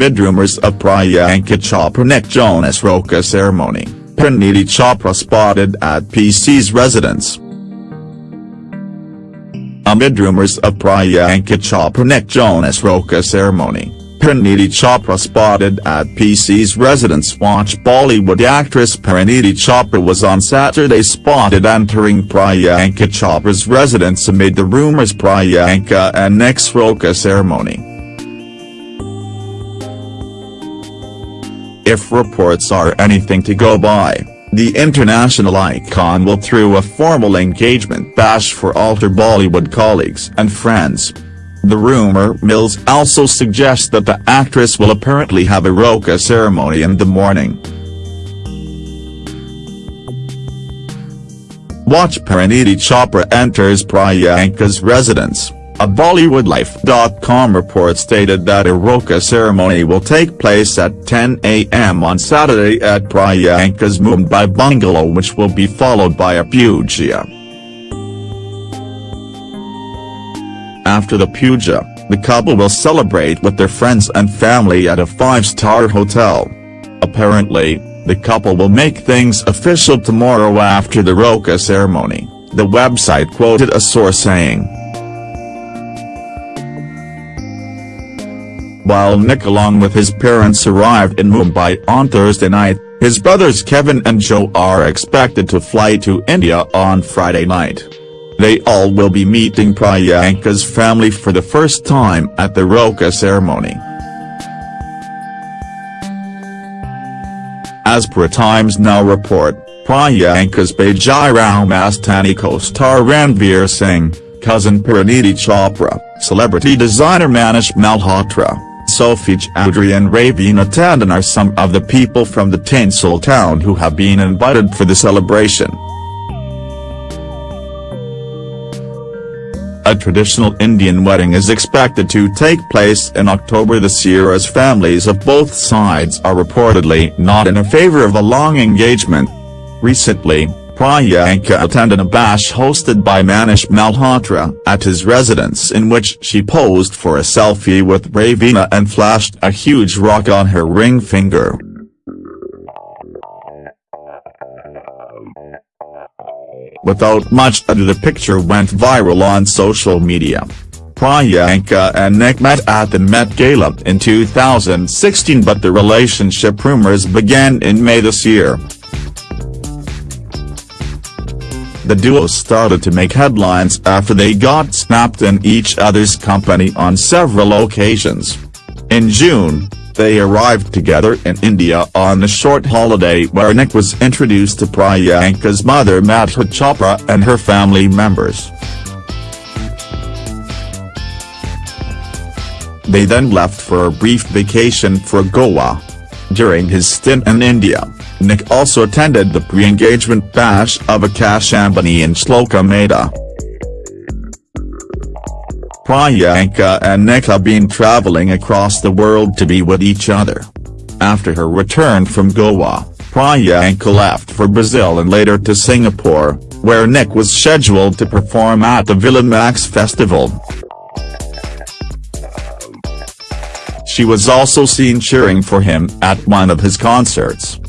Amid rumors of Priyanka Chopra Nick Jonas Roka ceremony, Parineeti Chopra spotted at PC's residence. Amid rumors of Priyanka Chopra Nick Jonas Roka ceremony, Parineeti Chopra spotted at PC's residence Watch Bollywood actress Parineeti Chopra was on Saturday spotted entering Priyanka Chopra's residence amid the rumors Priyanka and Nick's Roka ceremony. If reports are anything to go by, the international icon will through a formal engagement bash for all her Bollywood colleagues and friends. The rumor mills also suggest that the actress will apparently have a Roka ceremony in the morning. Watch Parineeti Chopra enters Priyanka's residence. A BollywoodLife.com report stated that a Roka ceremony will take place at 10 a.m. on Saturday at Priyanka's Mumbai bungalow which will be followed by a puja. After the puja, the couple will celebrate with their friends and family at a five-star hotel. Apparently, the couple will make things official tomorrow after the Roka ceremony, the website quoted a source saying. While Nick along with his parents arrived in Mumbai on Thursday night, his brothers Kevin and Joe are expected to fly to India on Friday night. They all will be meeting Priyanka's family for the first time at the Roka ceremony. As per Times Now report, Priyanka's Bajirao Mastani co-star Ranveer Singh, cousin Parineeti Chopra, celebrity designer Manish Malhotra, Choudhury and Raveena Tandon are some of the people from the tinsel town who have been invited for the celebration. A traditional Indian wedding is expected to take place in October this year as families of both sides are reportedly not in a favor of a long engagement. Recently, Priyanka attended a bash hosted by Manish Malhotra at his residence in which she posed for a selfie with Raveena and flashed a huge rock on her ring finger. Without much ado the picture went viral on social media. Priyanka and Nick met at the Met Gala in 2016 but the relationship rumors began in May this year. The duo started to make headlines after they got snapped in each other's company on several occasions. In June, they arrived together in India on a short holiday where Nick was introduced to Priyanka's mother Madhur Chopra and her family members. They then left for a brief vacation for Goa. During his stint in India, Nick also attended the pre-engagement bash of Akash Ambani and Shloka Mehta. Priyanka and Nick have been traveling across the world to be with each other. After her return from Goa, Priyanka left for Brazil and later to Singapore, where Nick was scheduled to perform at the Villa Mix Festival. She was also seen cheering for him at one of his concerts.